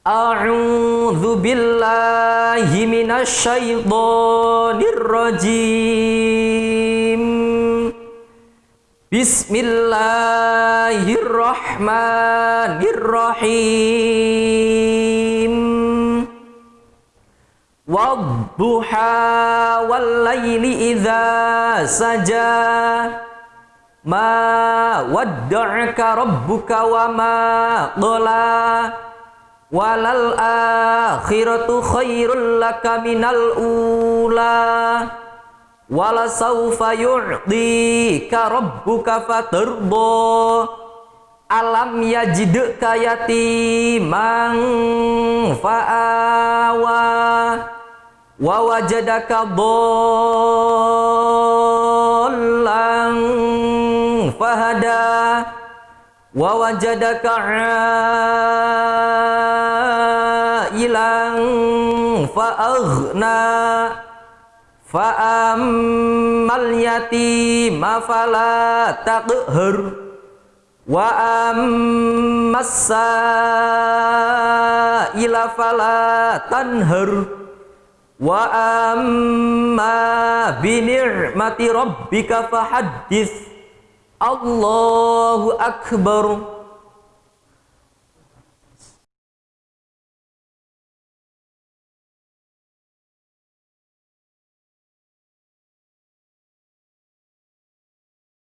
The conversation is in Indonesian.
A'udzu billahi minasyaitonir rajim. Bismillahirrahmanirrahim. Wadduha wal laili idza saja. Ma wadda'aka rabbuka wa ma qala walal akhiratu khairul laka minal ula. Wala sawfa yu'dika rabbuka fatarda. Alam yajidka yatiman fa'awa. Wa wajadaka dhallan fahada. Wa wajadaka ilang fa'aghna fa'ammal yatima fala taqhar wa ammas ila fala tanhar wa amma bi ni'mati rabbika fahaddits. Allahu akbar